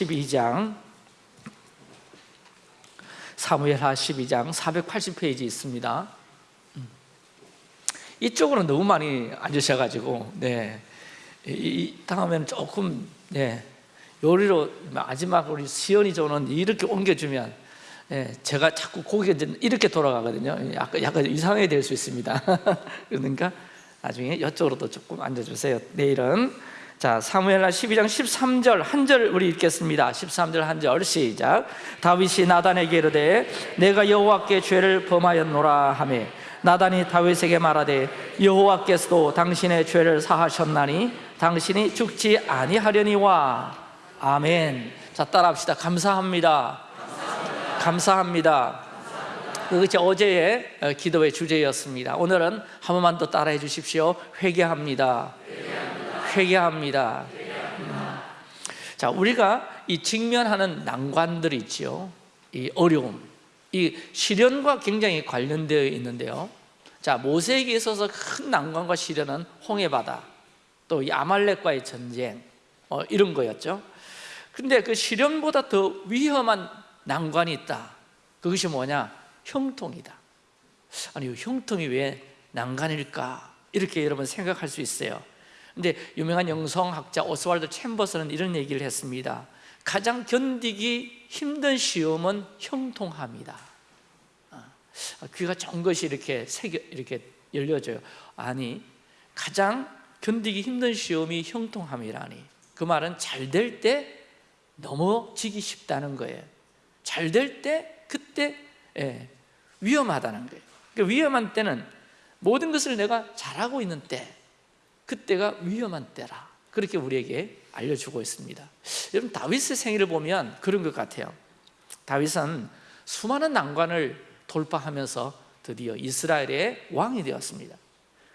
12장 사무엘하 12장 480페이지 있습니다 음. 이쪽으로 너무 많이 앉으셔가지고 네. 이, 이 다음에는 조금 네. 요리로 마지막으로 시연이 저는 이렇게 옮겨주면 네. 제가 자꾸 고개가 이렇게 돌아가거든요 약간, 약간 이상하게 될 수 있습니다 그러니까 나중에 이쪽으로도 조금 앉아주세요 내일은 자 사무엘하 12장 13절 한 절 우리 읽겠습니다. 13절 한 절 시작. 다윗이 나단에게 이르되 내가 여호와께 죄를 범하였노라 하며 나단이 다윗에게 말하되 여호와께서도 당신의 죄를 사하셨나니 당신이 죽지 아니하려니와. 아멘. 자 따라합시다. 감사합니다. 감사합니다, 그것이 어제의 어, 기도의 주제였습니다. 오늘은 한 번만 더 따라해 주십시오. 회개합니다 회개합니다. 음. 자, 우리가 이 직면하는 난관들이 있지요. 이 어려움, 이 시련과 굉장히 관련되어 있는데요. 자, 모세에게 있어서 큰 난관과 시련은 홍해바다, 또 이 아말렉과의 전쟁, 어, 이런 거였죠. 근데 그 시련보다 더 위험한 난관이 있다. 그것이 뭐냐? 형통이다. 아니, 형통이 왜 난관일까? 이렇게 여러분 생각할 수 있어요. 근데 유명한 영성학자 오스왈드 챔버스는 이런 얘기를 했습니다. 가장 견디기 힘든 시험은 형통함이다. 아, 귀가 좋은 것이 이렇게 새겨, 이렇게 열려져요. 아니 가장 견디기 힘든 시험이 형통함이라니. 그 말은 잘 될 때 넘어지기 쉽다는 거예요. 잘 될 때 그때 예, 위험하다는 거예요. 그러니까 위험한 때는 모든 것을 내가 잘하고 있는 때 그때가 위험한 때라 그렇게 우리에게 알려주고 있습니다. 여러분 다윗의 생애를 보면 그런 것 같아요. 다윗은 수많은 난관을 돌파하면서 드디어 이스라엘의 왕이 되었습니다.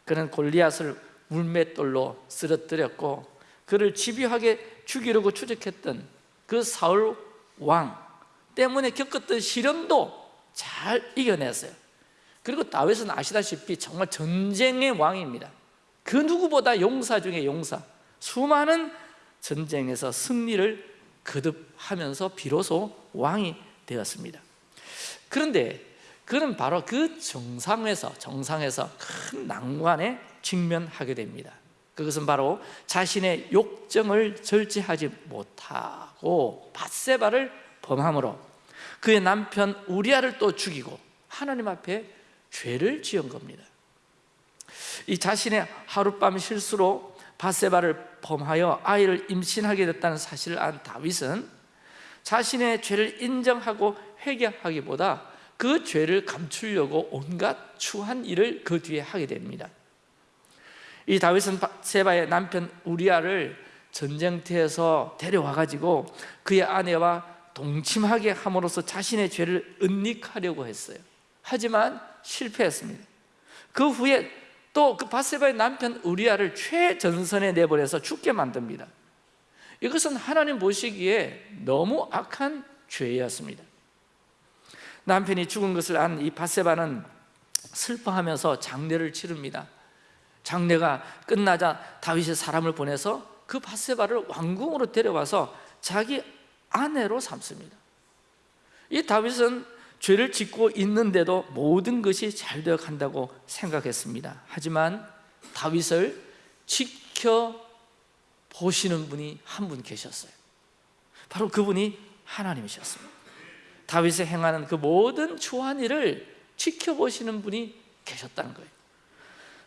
그는 골리앗을 물맷돌로 쓰러뜨렸고 그를 집요하게 죽이려고 추적했던 그 사울 왕 때문에 겪었던 시련도 잘 이겨냈어요. 그리고 다윗은 아시다시피 정말 전쟁의 왕입니다 그 누구보다 용사 중에 용사. 수많은 전쟁에서 승리를 거듭하면서 비로소 왕이 되었습니다. 그런데 그는 바로 그 정상에서 정상에서 큰 난관에 직면하게 됩니다. 그것은 바로 자신의 욕정을 절제하지 못하고 바세바를 범함으로 그의 남편 우리아를 또 죽이고 하나님 앞에 죄를 지은 겁니다 이 자신의 하룻밤 실수로 바세바를 범하여 아이를 임신하게 됐다는 사실을 안 다윗은 자신의 죄를 인정하고 회개하기보다 그 죄를 감추려고 온갖 추한 일을 그 뒤에 하게 됩니다. 이 다윗은 세바의 남편 우리아를 전쟁터에서 데려와 가지고 그의 아내와 동침하게 함으로써 자신의 죄를 은닉하려고 했어요. 하지만 실패했습니다. 그 후에 또 그 바세바의 남편 우리아를 최전선에 내보내서 죽게 만듭니다. 이것은 하나님 보시기에 너무 악한 죄였습니다. 남편이 죽은 것을 안 이 바세바는 슬퍼하면서 장례를 치릅니다. 장례가 끝나자 다윗이 사람을 보내서 그 바세바를 왕궁으로 데려와서 자기 아내로 삼습니다. 이 다윗은 죄를 짓고 있는데도 모든 것이 잘 되어 간다고 생각했습니다. 하지만 다윗을 지켜보시는 분이 한 분 계셨어요. 바로 그분이 하나님이셨습니다. 다윗의 행하는 그 모든 추한 일을 지켜보시는 분이 계셨다는 거예요.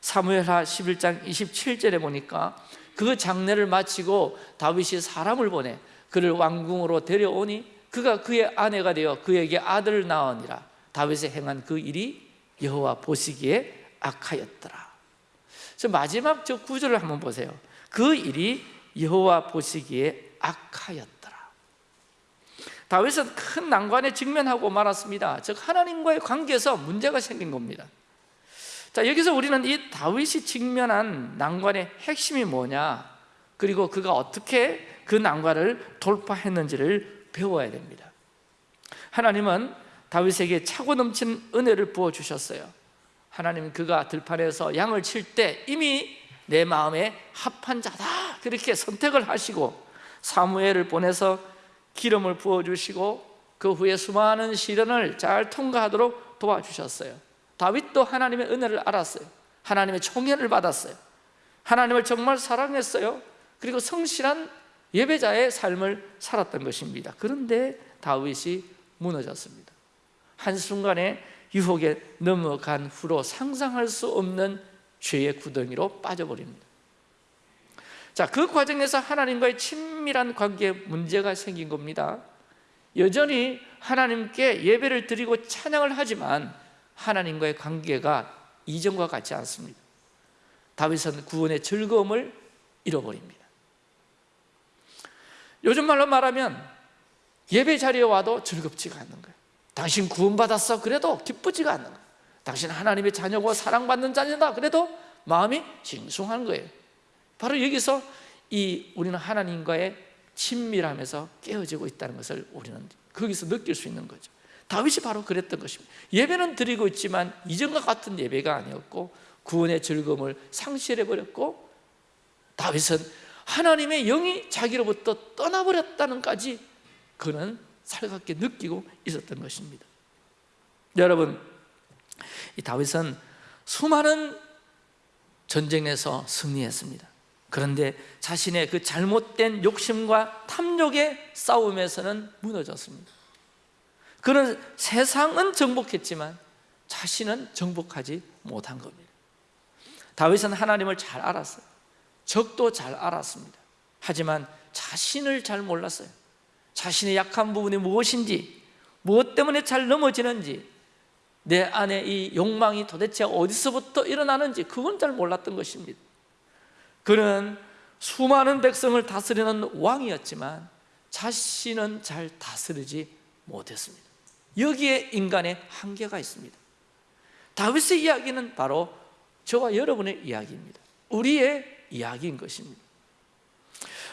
사무엘하 11장 27절에 보니까 그 장례를 마치고 다윗이 사람을 보내 그를 왕궁으로 데려오니 그가 그의 아내가 되어 그에게 아들을 낳으니라. 다윗의 행한 그 일이 여호와 보시기에 악하였더라. 저 마지막 저 구절을 한번 보세요. 그 일이 여호와 보시기에 악하였더라. 다윗은 큰 난관에 직면하고 말았습니다. 즉 하나님과의 관계에서 문제가 생긴 겁니다. 자 여기서 우리는 이 다윗이 직면한 난관의 핵심이 뭐냐? 그리고 그가 어떻게 그 난관을 돌파했는지를 배워야 됩니다. 하나님은 다윗에게 차고 넘치는 은혜를 부어주셨어요. 하나님은 그가 들판에서 양을 칠 때 이미 내 마음에 합한 자다. 그렇게 선택을 하시고 사무엘을 보내서 기름을 부어주시고 그 후에 수많은 시련을 잘 통과하도록 도와주셨어요. 다윗도 하나님의 은혜를 알았어요. 하나님의 총애를 받았어요. 하나님을 정말 사랑했어요. 그리고 성실한 예배자의 삶을 살았던 것입니다. 그런데 다윗이 무너졌습니다. 한순간에 유혹에 넘어간 후로 상상할 수 없는 죄의 구덩이로 빠져버립니다. 자, 그 과정에서 하나님과의 친밀한 관계에 문제가 생긴 겁니다. 여전히 하나님께 예배를 드리고 찬양을 하지만 하나님과의 관계가 이전과 같지 않습니다. 다윗은 구원의 즐거움을 잃어버립니다 요즘 말로 말하면 예배 자리에 와도 즐겁지가 않는 거예요. 당신 구원받았어. 그래도 기쁘지가 않는 거예요. 당신 하나님의 자녀고 사랑받는 자녀다. 그래도 마음이 싱숭한 거예요. 바로 여기서 이 우리는 하나님과의 친밀함에서 깨어지고 있다는 것을 우리는 거기서 느낄 수 있는 거죠. 다윗이 바로 그랬던 것입니다. 예배는 드리고 있지만 이전과 같은 예배가 아니었고 구원의 즐거움을 상실해버렸고 다윗은 하나님의 영이 자기로부터 떠나버렸다는까지 그는 살갑게 느끼고 있었던 것입니다. 여러분 이 다윗은 수많은 전쟁에서 승리했습니다. 그런데 자신의 그 잘못된 욕심과 탐욕의 싸움에서는 무너졌습니다. 그는 세상은 정복했지만 자신은 정복하지 못한 겁니다. 다윗은 하나님을 잘 알았어요 적도 잘 알았습니다. 하지만 자신을 잘 몰랐어요. 자신의 약한 부분이 무엇인지 무엇 때문에 잘 넘어지는지 내 안에 이 욕망이 도대체 어디서부터 일어나는지 그건 잘 몰랐던 것입니다. 그는 수많은 백성을 다스리는 왕이었지만 자신은 잘 다스리지 못했습니다. 여기에 인간의 한계가 있습니다. 다윗의 이야기는 바로 저와 여러분의 이야기입니다. 우리의 이야기인 것입니다.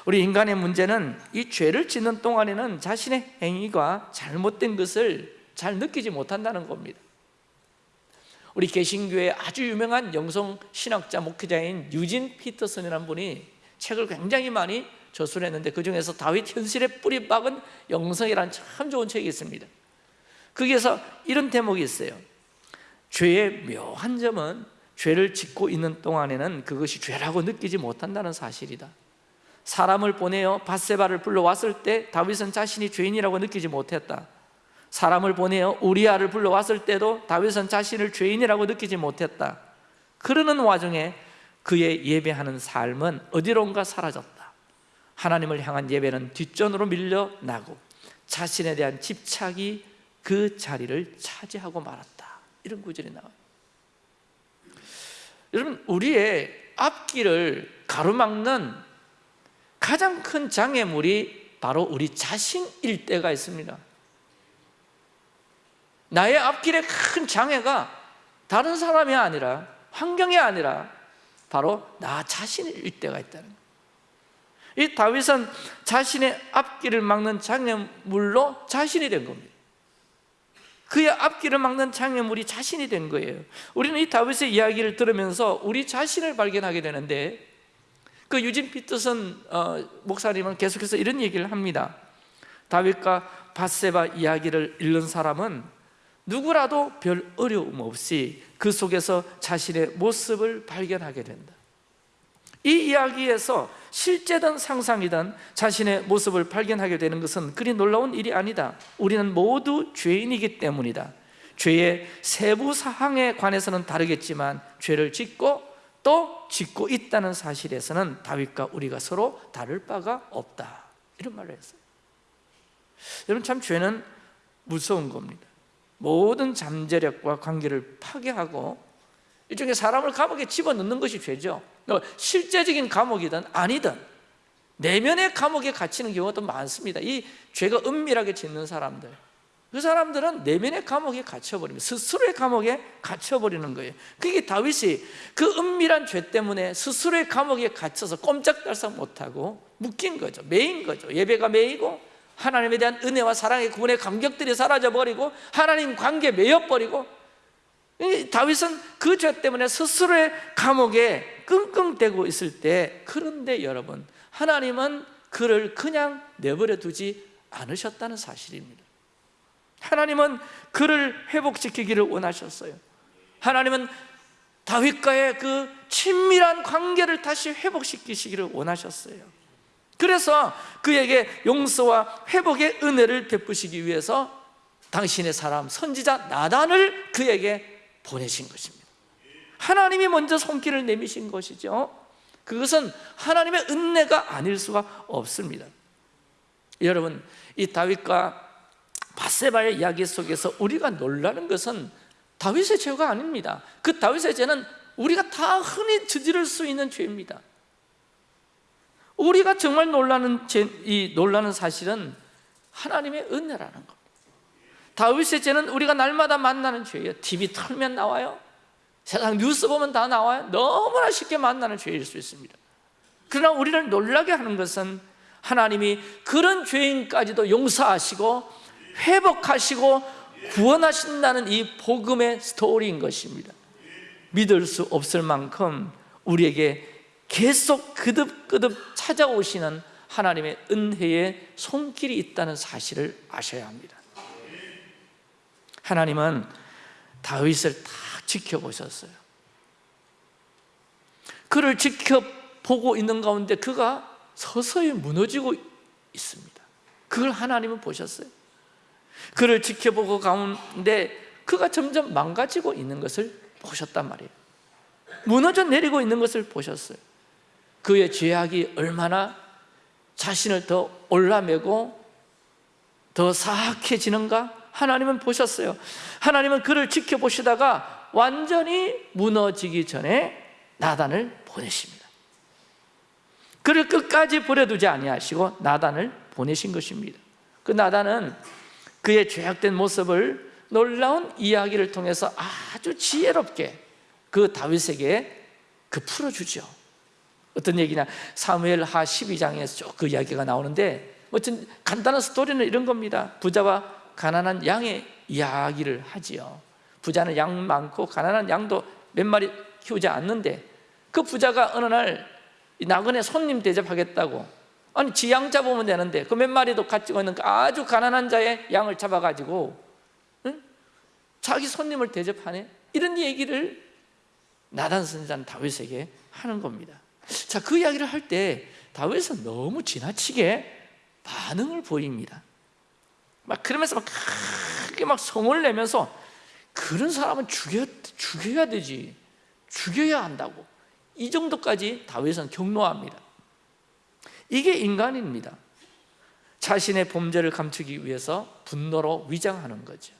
우리 인간의 문제는 이 죄를 짓는 동안에는 자신의 행위가 잘못된 것을 잘 느끼지 못한다는 겁니다. 우리 개신교의 아주 유명한 영성 신학자 목회자인 유진 피터슨이라는 분이 책을 굉장히 많이 저술했는데 그 중에서 다윗 현실의 뿌리 박은 영성이라는 참 좋은 책이 있습니다. 거기에서 이런 대목이 있어요. 죄의 묘한 점은 죄를 짓고 있는 동안에는 그것이 죄라고 느끼지 못한다는 사실이다. 사람을 보내어 바세바를 불러왔을 때 다윗은 자신이 죄인이라고 느끼지 못했다. 사람을 보내어 우리아를 불러왔을 때도 다윗은 자신을 죄인이라고 느끼지 못했다. 그러는 와중에 그의 예배하는 삶은 어디론가 사라졌다. 하나님을 향한 예배는 뒷전으로 밀려나고 자신에 대한 집착이 그 자리를 차지하고 말았다. 이런 구절이 나와요 여러분 우리의 앞길을 가로막는 가장 큰 장애물이 바로 우리 자신일 때가 있습니다. 나의 앞길에 큰 장애가 다른 사람이 아니라 환경이 아니라 바로 나 자신일 때가 있다는 거예요. 이 다윗은 자신의 앞길을 막는 장애물로 자신이 된 겁니다 그의 앞길을 막는 장애물이 자신이 된 거예요. 우리는 이 다윗의 이야기를 들으면서 우리 자신을 발견하게 되는데 그 유진 피터슨 어, 목사님은 계속해서 이런 얘기를 합니다. 다윗과 바세바 이야기를 읽는 사람은 누구라도 별 어려움 없이 그 속에서 자신의 모습을 발견하게 된다 이 이야기에서 실제든 상상이든 자신의 모습을 발견하게 되는 것은 그리 놀라운 일이 아니다. 우리는 모두 죄인이기 때문이다. 죄의 세부 사항에 관해서는 다르겠지만 죄를 짓고 또 짓고 있다는 사실에서는 다윗과 우리가 서로 다를 바가 없다. 이런 말을 했어요. 여러분 참 죄는 무서운 겁니다. 모든 잠재력과 관계를 파괴하고 일종의 사람을 감옥에 집어넣는 것이 죄죠 실제적인 감옥이든 아니든 내면의 감옥에 갇히는 경우가 많습니다. 이 죄가 은밀하게 짓는 사람들. 그 사람들은 내면의 감옥에 갇혀버립니다. 스스로의 감옥에 갇혀버리는 거예요. 그게 다윗이 그 은밀한 죄 때문에 스스로의 감옥에 갇혀서 꼼짝달싹 못하고 묶인 거죠. 매인 거죠. 예배가 매이고 하나님에 대한 은혜와 사랑의 구원의 감격들이 사라져버리고 하나님 관계에 매여버리고 다윗은 그 죄 때문에 스스로의 감옥에 끙끙대고 있을 때 그런데 여러분 하나님은 그를 그냥 내버려 두지 않으셨다는 사실입니다. 하나님은 그를 회복시키기를 원하셨어요. 하나님은 다윗과의 그 친밀한 관계를 다시 회복시키시기를 원하셨어요. 그래서 그에게 용서와 회복의 은혜를 베푸시기 위해서 당신의 사람 선지자 나단을 그에게 보내신 것입니다. 하나님이 먼저 손길을 내미신 것이죠. 그것은 하나님의 은혜가 아닐 수가 없습니다. 여러분 이 다윗과 바세바의 이야기 속에서 우리가 놀라는 것은 다윗의 죄가 아닙니다. 그 다윗의 죄는 우리가 다 흔히 저지를 수 있는 죄입니다. 우리가 정말 놀라는 죄, 이 놀라는 사실은 하나님의 은혜라는 겁니 다 다윗의 죄는 우리가 날마다 만나는 죄예요. TV 틀면 나와요. 세상 뉴스 보면 다 나와요. 너무나 쉽게 만나는 죄일 수 있습니다. 그러나 우리를 놀라게 하는 것은 하나님이 그런 죄인까지도 용서하시고 회복하시고 구원하신다는 이 복음의 스토리인 것입니다. 믿을 수 없을 만큼 우리에게 계속 그득그득 찾아오시는 하나님의 은혜의 손길이 있다는 사실을 아셔야 합니다 하나님은 다윗을 다 지켜보셨어요. 그를 지켜보고 있는 가운데 그가 서서히 무너지고 있습니다. 그걸 하나님은 보셨어요. 그를 지켜보고 가운데 그가 점점 망가지고 있는 것을 보셨단 말이에요. 무너져 내리고 있는 것을 보셨어요. 그의 죄악이 얼마나 자신을 더 올라매고 더 사악해지는가 하나님은 보셨어요. 하나님은 그를 지켜보시다가 완전히 무너지기 전에 나단을 보내십니다. 그를 끝까지 버려두지 아니하시고 나단을 보내신 것입니다. 그 나단은 그의 죄악된 모습을 놀라운 이야기를 통해서 아주 지혜롭게 그 다윗에게 그 풀어주죠. 어떤 얘기냐? 사무엘 하 12장에서 쭉 그 이야기가 나오는데 어떤 간단한 스토리는 이런 겁니다. 부자와 가난한 양의 이야기를 하지요. 부자는 양 많고 가난한 양도 몇 마리 키우지 않는데 그 부자가 어느 날 나그네 손님 대접하겠다고 아니 지 양 잡으면 되는데 그 몇 마리도 가지고 있는 그 아주 가난한 자의 양을 잡아가지고 응? 자기 손님을 대접하네? 이런 얘기를 나단 선지자는 다윗에게 하는 겁니다. 자, 그 이야기를 할 때 다윗은 너무 지나치게 반응을 보입니다 막 그러면서 막 크게 막 성을 내면서 그런 사람은 죽여, 죽여야 되지. 죽여야 한다고. 이 정도까지 다윗은 경로합니다. 이게 인간입니다. 자신의 범죄를 감추기 위해서 분노로 위장하는 거죠.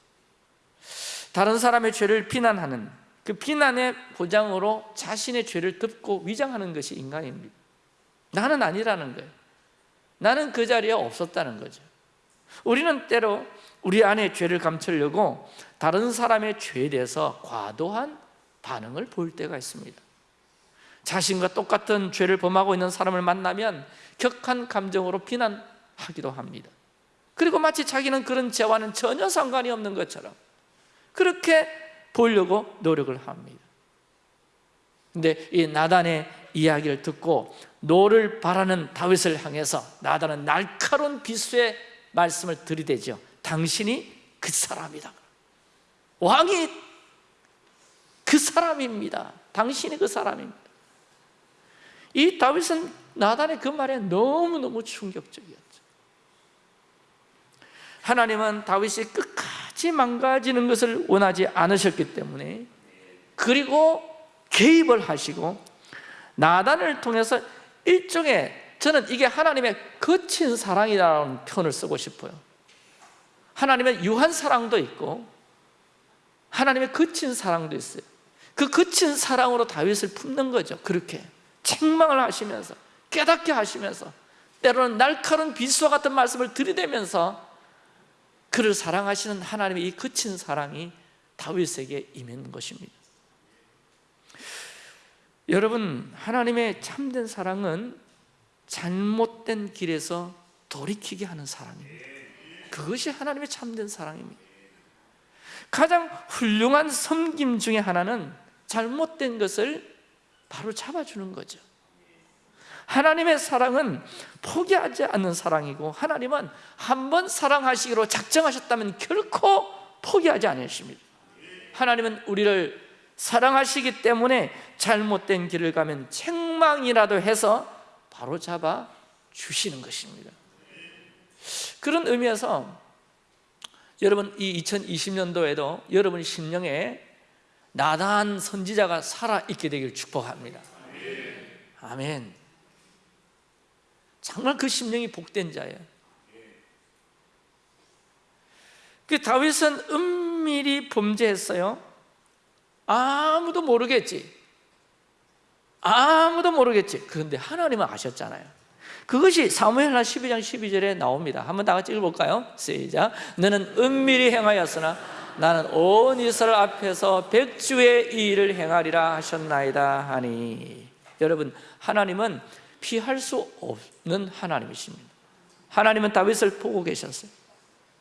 다른 사람의 죄를 비난하는 그 비난의 보장으로 자신의 죄를 덮고 위장하는 것이 인간입니다. 나는 아니라는 거예요. 나는 그 자리에 없었다는 거죠 우리는 때로 우리 안에 죄를 감추려고 다른 사람의 죄에 대해서 과도한 반응을 보일 때가 있습니다. 자신과 똑같은 죄를 범하고 있는 사람을 만나면 격한 감정으로 비난하기도 합니다. 그리고 마치 자기는 그런 죄와는 전혀 상관이 없는 것처럼 그렇게 보려고 노력을 합니다. 근데 이 나단의 이야기를 듣고 노를 발하는 다윗을 향해서 나단은 날카로운 비수의 말씀을 들이대죠 당신이 그 사람이다. 왕이 그 사람입니다. 당신이 그 사람입니다. 이 다윗은 나단의 그 말에 너무너무 충격적이었죠. 하나님은 다윗이 끝까지 망가지는 것을 원하지 않으셨기 때문에 그리고 개입을 하시고 나단을 통해서 일종의 저는 이게 하나님의 거친 사랑이라는 표현을 쓰고 싶어요. 하나님의 유한 사랑도 있고 하나님의 거친 사랑도 있어요. 그 거친 사랑으로 다윗을 품는 거죠. 그렇게 책망을 하시면서 깨닫게 하시면서 때로는 날카로운 비수와 같은 말씀을 들이대면서 그를 사랑하시는 하나님의 이 거친 사랑이 다윗에게 임했는 것입니다. 여러분 하나님의 참된 사랑은 잘못된 길에서 돌이키게 하는 사랑입니다. 그것이 하나님의 참된 사랑입니다. 가장 훌륭한 섬김 중에 하나는 잘못된 것을 바로 잡아주는 거죠. 하나님의 사랑은 포기하지 않는 사랑이고 하나님은 한 번 사랑하시기로 작정하셨다면 결코 포기하지 않으십니다. 하나님은 우리를 사랑하시기 때문에 잘못된 길을 가면 책망이라도 해서 바로 잡아 주시는 것입니다. 그런 의미에서 여러분 이 2020년도에도 여러분 심령에 나다한 선지자가 살아있게 되길 축복합니다. 아멘. 정말 그 심령이 복된 자예요. 그 다윗은 은밀히 범죄했어요. 아무도 모르겠지 아무도 모르겠지. 그런데 하나님은 아셨잖아요. 그것이 사무엘하 12장 12절에 나옵니다. 한번 다 같이 읽어볼까요? 시작. 너는 은밀히 행하였으나 나는 온 이스라엘 앞에서 백주의 이 일을 행하리라 하셨나이다 하니. 여러분 하나님은 피할 수 없는 하나님이십니다. 하나님은 다윗을 보고 계셨어요.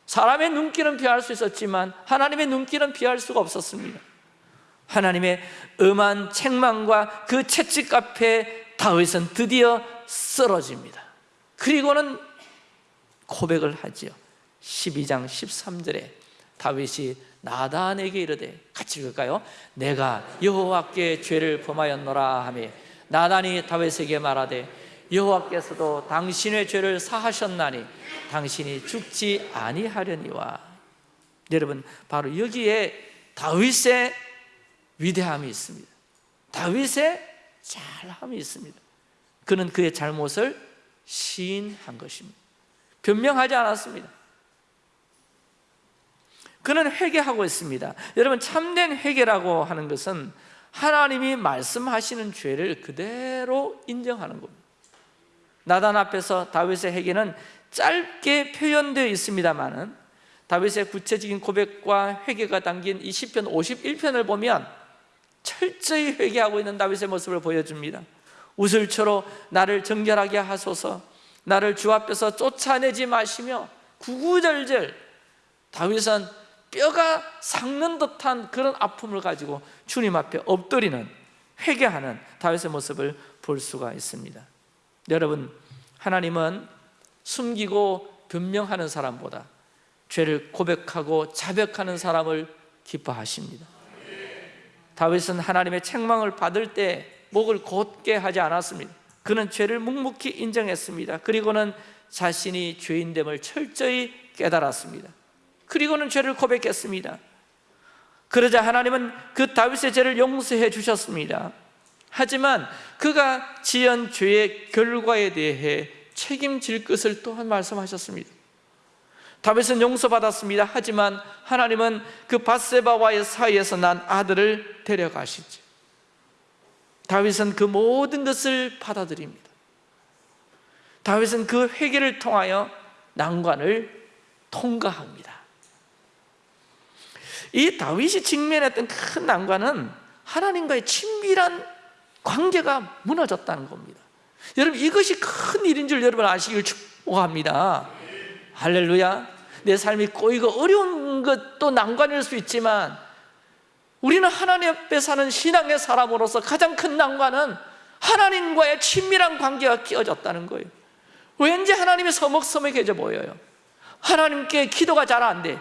사람의 눈길은 피할 수 있었지만 하나님의 눈길은 피할 수가 없었습니다 하나님의 음한 책망과 그 채찍 앞에 다윗은 드디어 쓰러집니다. 그리고는 고백을 하지요. 12장 13절에 다윗이 나단에게 이르되 같이 읽을까요? 내가 여호와께 죄를 범하였노라 하며 나단이 다윗에게 말하되 여호와께서도 당신의 죄를 사하셨나니 당신이 죽지 아니하려니와. 여러분 바로 여기에 다윗의 위대함이 있습니다. 다윗의 잘함이 있습니다. 그는 그의 잘못을 시인한 것입니다. 변명하지 않았습니다. 그는 회개하고 있습니다. 여러분 참된 회개라고 하는 것은 하나님이 말씀하시는 죄를 그대로 인정하는 겁니다. 나단 앞에서 다윗의 회개는 짧게 표현되어 있습니다만 다윗의 구체적인 고백과 회개가 담긴 이 시편 51편을 보면 철저히 회개하고 있는 다윗의 모습을 보여줍니다. 우슬초로 나를 정결하게 하소서. 나를 주 앞에서 쫓아내지 마시며 구구절절 다윗은 뼈가 삭는 듯한 그런 아픔을 가지고 주님 앞에 엎드리는 회개하는 다윗의 모습을 볼 수가 있습니다. 여러분 하나님은 숨기고 변명하는 사람보다 죄를 고백하고 자백하는 사람을 기뻐하십니다 다윗은 하나님의 책망을 받을 때 목을 곧게 하지 않았습니다. 그는 죄를 묵묵히 인정했습니다. 그리고는 자신이 죄인됨을 철저히 깨달았습니다. 그리고는 죄를 고백했습니다. 그러자 하나님은 그 다윗의 죄를 용서해 주셨습니다. 하지만 그가 지은 죄의 결과에 대해 책임질 것을 또한 말씀하셨습니다 다윗은 용서받았습니다. 하지만 하나님은 그 바세바와의 사이에서 난 아들을 데려가시죠 다윗은 그 모든 것을 받아들입니다. 다윗은 그 회개를 통하여 난관을 통과합니다. 이 다윗이 직면했던 큰 난관은 하나님과의 친밀한 관계가 무너졌다는 겁니다. 여러분 이것이 큰 일인 줄 여러분 아시길 축복합니다. 할렐루야 내 삶이 꼬이고 어려운 것도 난관일 수 있지만 우리는 하나님 앞에 사는 신앙의 사람으로서 가장 큰 난관은 하나님과의 친밀한 관계가 끼어졌다는 거예요. 왠지 하나님이 서먹서먹해져 보여요. 하나님께 기도가 잘 안 돼.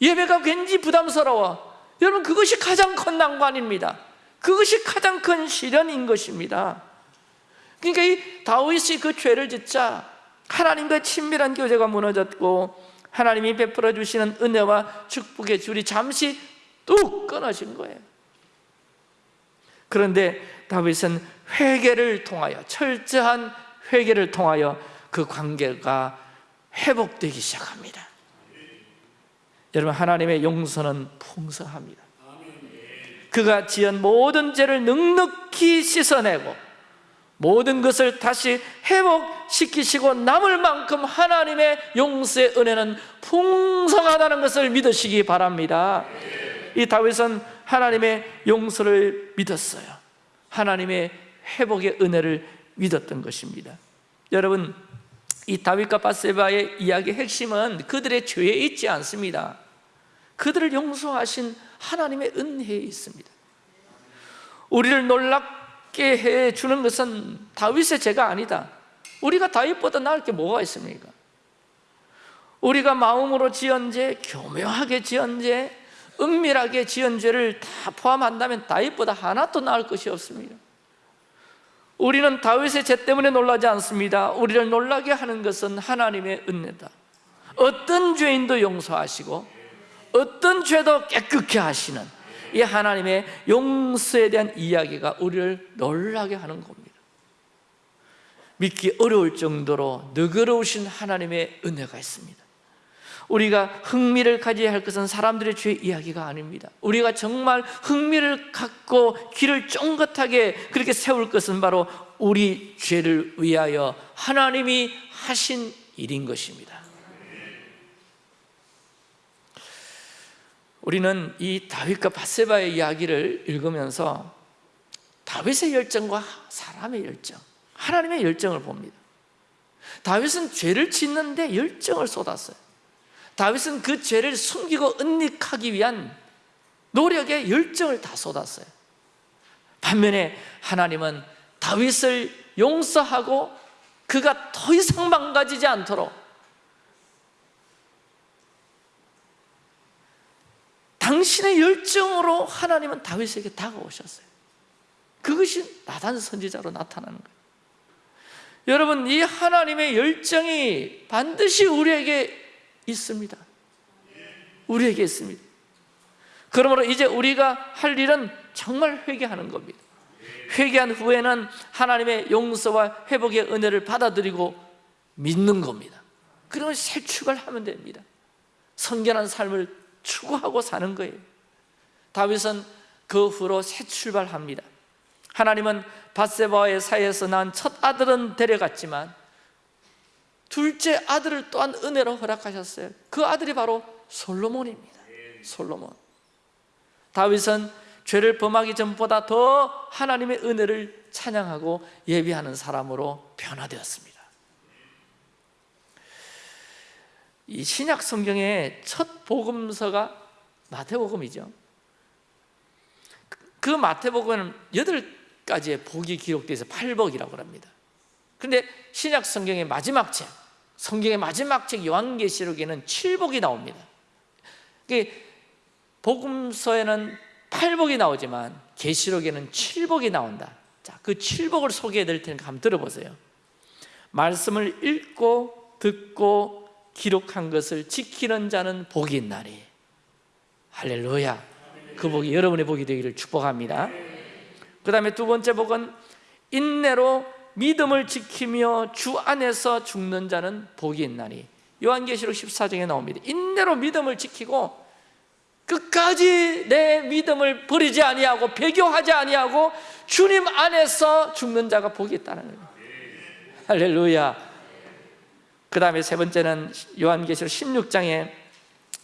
예배가 왠지 부담스러워. 여러분 그것이 가장 큰 난관입니다. 그것이 가장 큰 시련인 것입니다. 그러니까 이 다윗이 그 죄를 짓자 하나님과 친밀한 교제가 무너졌고 하나님이 베풀어 주시는 은혜와 축복의 줄이 잠시 뚝 끊어진 거예요. 그런데 다윗은 회개를 통하여 철저한 회개를 통하여 그 관계가 회복되기 시작합니다. 여러분 하나님의 용서는 풍성합니다. 그가 지은 모든 죄를 넉넉히 씻어내고 모든 것을 다시 회복시키시고 남을 만큼 하나님의 용서의 은혜는 풍성하다는 것을 믿으시기 바랍니다. 이 다윗은 하나님의 용서를 믿었어요. 하나님의 회복의 은혜를 믿었던 것입니다. 여러분 이 다윗과 바세바의 이야기의 핵심은 그들의 죄에 있지 않습니다. 그들을 용서하신 하나님의 은혜에 있습니다. 우리를 놀랍 낫게 해주는 것은 다윗의 죄가 아니다. 우리가 다윗보다 나을 게 뭐가 있습니까? 우리가 마음으로 지은 죄, 교묘하게 지은 죄, 은밀하게 지은 죄를 다 포함한다면 다윗보다 하나도 나을 것이 없습니다. 우리는 다윗의 죄 때문에 놀라지 않습니다. 우리를 놀라게 하는 것은 하나님의 은혜다. 어떤 죄인도 용서하시고 어떤 죄도 깨끗게 하시는 이 하나님의 용서에 대한 이야기가 우리를 놀라게 하는 겁니다. 믿기 어려울 정도로 너그러우신 하나님의 은혜가 있습니다. 우리가 흥미를 가져야 할 것은 사람들의 죄 이야기가 아닙니다. 우리가 정말 흥미를 갖고 귀를 쫑긋하게 그렇게 세울 것은 바로 우리 죄를 위하여 하나님이 하신 일인 것입니다 우리는 이 다윗과 바세바의 이야기를 읽으면서 다윗의 열정과 사람의 열정 하나님의 열정을 봅니다. 다윗은 죄를 짓는데 열정을 쏟았어요. 다윗은 그 죄를 숨기고 은닉하기 위한 노력에 열정을 다 쏟았어요. 반면에 하나님은 다윗을 용서하고 그가 더 이상 망가지지 않도록 당신의 열정으로 하나님은 다윗에게 다가오셨어요. 그것이 나단 선지자로 나타나는 거예요. 여러분 이 하나님의 열정이 반드시 우리에게 있습니다. 우리에게 있습니다. 그러므로 이제 우리가 할 일은 정말 회개하는 겁니다. 회개한 후에는 하나님의 용서와 회복의 은혜를 받아들이고 믿는 겁니다. 그러면 새 출발하면 됩니다. 선결한 삶을 추구하고 사는 거예요. 다윗은 그 후로 새 출발합니다. 하나님은 바세바와의 사이에서 난첫 아들은 데려갔지만 둘째 아들을 또한 은혜로 허락하셨어요. 그 아들이 바로 솔로몬입니다. 솔로몬. 다윗은 죄를 범하기 전보다 더 하나님의 은혜를 찬양하고 예비하는 사람으로 변화되었습니다 이 신약 성경의 첫 복음서가 마태복음이죠. 그 마태복음은 여덟 가지의 복이 기록되어서 팔복이라고 합니다. 그런데 신약 성경의 마지막 책 성경의 마지막 책 요한계시록에는 칠복이 나옵니다. 복음서에는 팔복이 나오지만 계시록에는 칠복이 나온다. 자, 그 칠복을 소개해 드릴 테니까 한번 들어보세요. 말씀을 읽고 듣고 기록한 것을 지키는 자는 복이 있나니. 할렐루야. 그 복이 여러분의 복이 되기를 축복합니다. 그 다음에 두 번째 복은 인내로 믿음을 지키며 주 안에서 죽는 자는 복이 있나니. 요한계시록 14장에 나옵니다. 인내로 믿음을 지키고 끝까지 내 믿음을 버리지 아니하고 배교하지 아니하고 주님 안에서 죽는 자가 복이 있다는 거예요. 할렐루야 그 다음에 세 번째는 요한계시록 16장에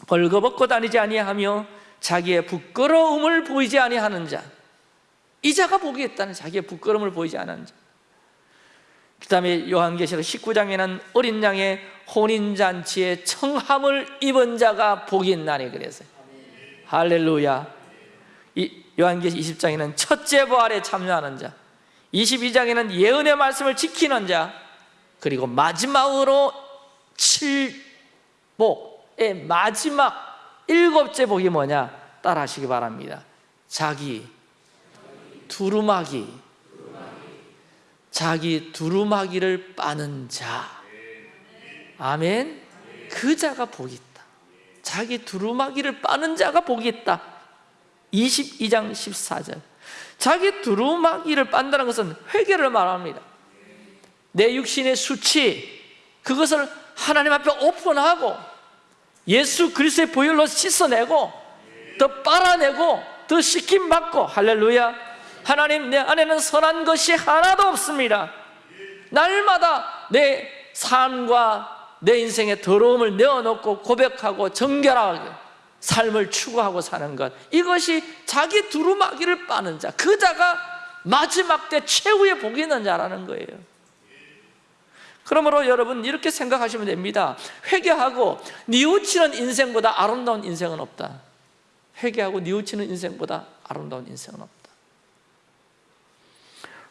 벌거벗고 다니지 아니하며 자기의 부끄러움을 보이지 아니하는 자 이 자가 복이 있다는 자기의 부끄러움을 보이지 않는 자. 그 다음에 요한계시록 19장에는 어린 양의 혼인잔치에 청함을 입은 자가 복이 있나니 그래서. 할렐루야. 이 요한계시록 20장에는 첫째 부활에 참여하는 자. 22장에는 예언의 말씀을 지키는 자 그리고 마지막으로 칠복의 마지막 일곱째 복이 뭐냐? 따라 하시기 바랍니다. 자기 두루마기. 자기 두루마기를 빠는 자. 아멘. 그 자가 복이 있다. 자기 두루마기를 빠는 자가 복이 있다. 22장 14절. 자기 두루마기를 빤다는 것은 회개를 말합니다 내 육신의 수치 그것을 하나님 앞에 오픈하고 예수 그리스도의 보혈로 씻어내고 더 빨아내고 더 씻김 받고 할렐루야. 하나님 내 안에는 선한 것이 하나도 없습니다. 날마다 내 삶과 내 인생의 더러움을 내어놓고 고백하고 정결하게 삶을 추구하고 사는 것 이것이 자기 두루마기를 빠는 자그 자가 마지막 때 최후의 복이 있는 자라는 거예요 그러므로 여러분 이렇게 생각하시면 됩니다. 회개하고 뉘우치는 인생보다 아름다운 인생은 없다. 회개하고 뉘우치는 인생보다 아름다운 인생은 없다.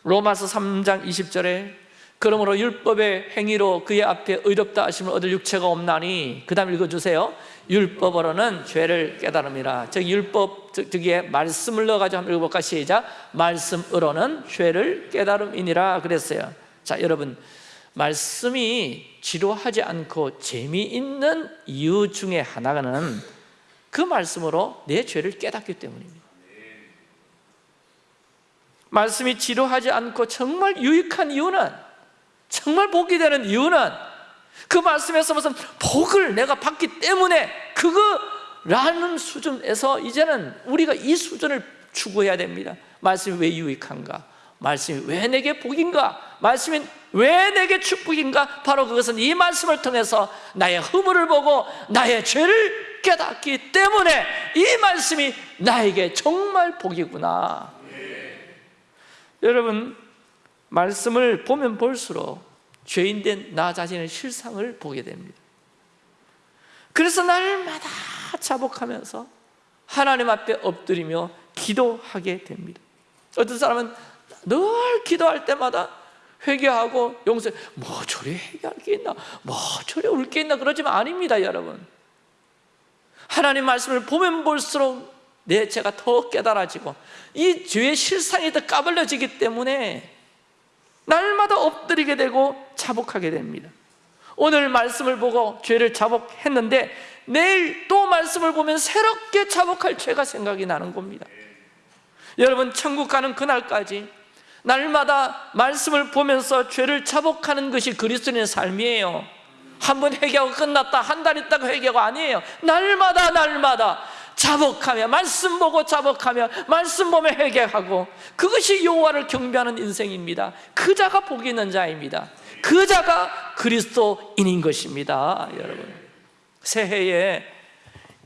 로마서 3장 20절에 그러므로 율법의 행위로 그의 앞에 의롭다 하심을 얻을 육체가 없나니 그 다음 읽어주세요. 율법으로는 죄를 깨달음이라. 즉 율법 저기에 말씀을 넣어가지고 한번 읽어볼까? 시작. 말씀으로는 죄를 깨달음이니라 그랬어요. 자 여러분 말씀이 지루하지 않고 재미있는 이유 중에 하나는 그 말씀으로 내 죄를 깨닫기 때문입니다 말씀이 지루하지 않고 정말 유익한 이유는 정말 복이 되는 이유는 그 말씀에서 무슨 복을 내가 받기 때문에 그거라는 수준에서 이제는 우리가 이 수준을 추구해야 됩니다 말씀이 왜 유익한가? 말씀이 왜 내게 복인가? 말씀이 왜 내게 축복인가? 바로 그것은 이 말씀을 통해서 나의 허물을 보고 나의 죄를 깨닫기 때문에 이 말씀이 나에게 정말 복이구나 여러분 말씀을 보면 볼수록 죄인 된 나 자신의 실상을 보게 됩니다 그래서 날마다 자복하면서 하나님 앞에 엎드리며 기도하게 됩니다 어떤 사람은 늘 기도할 때마다 회개하고 용서 뭐 저리 회개할 게 있나? 뭐 저리 울 게 있나? 그러지만 아닙니다 여러분. 하나님 말씀을 보면 볼수록 내 죄가 더 깨달아지고 이 죄의 실상이 더 까발려지기 때문에 날마다 엎드리게 되고 자복하게 됩니다. 오늘 말씀을 보고 죄를 자복했는데 내일 또 말씀을 보면 새롭게 자복할 죄가 생각이 나는 겁니다. 여러분 천국 가는 그날까지 날마다 말씀을 보면서 죄를 자복하는 것이 그리스도인의 삶이에요. 한 번 회개하고 끝났다 한 달 있다가 회개가 아니에요. 날마다 날마다 자복하며 말씀 보고 자복하며 말씀 보며 회개하고 그것이 여호와를 경배하는 인생입니다. 그 자가 복이 있는 자입니다. 그 자가 그리스도인인 것입니다 여러분. 새해에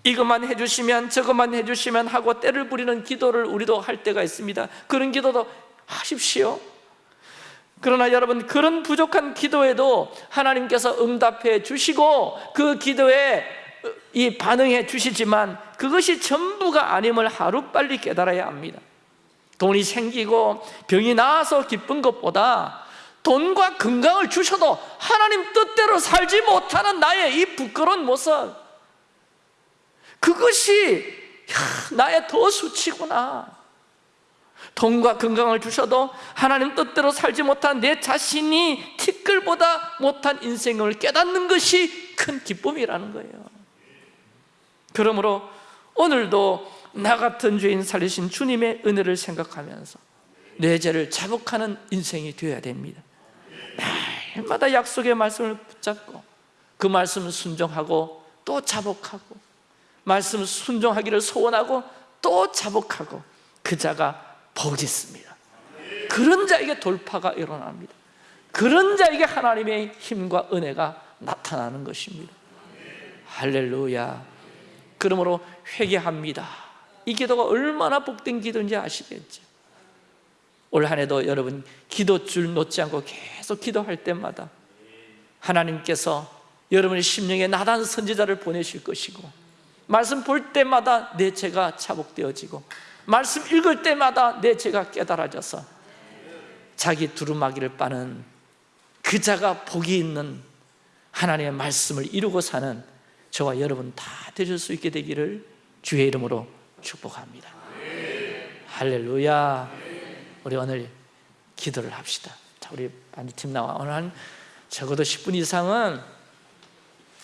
이것만 해주시면 저것만 해주시면 하고 때를 부리는 기도를 우리도 할 때가 있습니다. 그런 기도도 하십시오. 그러나 여러분 그런 부족한 기도에도 하나님께서 응답해 주시고 그 기도에 이 반응해 주시지만 그것이 전부가 아님을 하루빨리 깨달아야 합니다. 돈이 생기고 병이 나아서 기쁜 것보다 돈과 건강을 주셔도 하나님 뜻대로 살지 못하는 나의 이 부끄러운 모습 그것이 야, 나의 더 수치구나 돈과 건강을 주셔도 하나님 뜻대로 살지 못한 내 자신이 티끌보다 못한 인생을 깨닫는 것이 큰 기쁨이라는 거예요. 그러므로 오늘도 나 같은 죄인 살리신 주님의 은혜를 생각하면서 내 죄를 자복하는 인생이 되어야 됩니다. 날마다 약속의 말씀을 붙잡고 그 말씀을 순종하고 또 자복하고 말씀을 순종하기를 소원하고 또 자복하고 그 자가 복이 있습니다. 그런 자에게 돌파가 일어납니다. 그런 자에게 하나님의 힘과 은혜가 나타나는 것입니다. 할렐루야. 그러므로 회개합니다. 이 기도가 얼마나 복된 기도인지 아시겠죠? 올 한해도 여러분 기도줄 놓지 않고 계속 기도할 때마다 하나님께서 여러분의 심령에 나단 선지자를 보내실 것이고 말씀 볼 때마다 내 죄가 차복되어지고 말씀 읽을 때마다 내 죄가 깨달아져서 자기 두루마기를 빠는 그 자가 복이 있는 하나님의 말씀을 이루고 사는 저와 여러분 다 되실 수 있게 되기를 주의 이름으로 축복합니다. 할렐루야. 우리 오늘 기도를 합시다. 자, 우리 반디팀 나와. 오늘 한 적어도 10분 이상은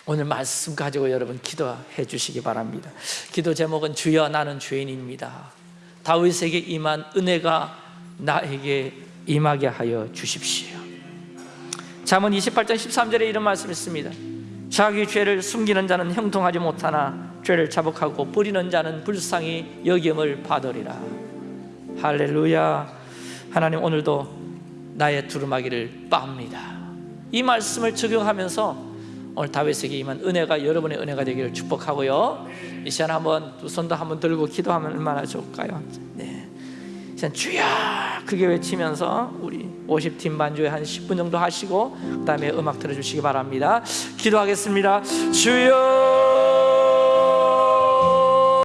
오늘 말씀 가지고 여러분 기도해 주시기 바랍니다. 기도 제목은 주여 나는 죄인입니다 다윗에게 임한 은혜가 나에게 임하게 하여 주십시오. 잠언 28장 13절에 이런 말씀이 있습니다. 자기 죄를 숨기는 자는 형통하지 못하나 죄를 자복하고 뿌리는 자는 불쌍히 여김을 받으리라. 할렐루야. 하나님 오늘도 나의 두루마기를 빱니다. 이 말씀을 적용하면서 오늘 다윗에게 임한 은혜가 여러분의 은혜가 되기를 축복하고요. 이 시간 한번 두 손도 한번 들고 기도하면 얼마나 좋을까요? 네. 주여! 크게 외치면서 우리 50팀 반주에 한 10분 정도 하시고 그 다음에 음악 들어주시기 바랍니다. 기도하겠습니다. 주여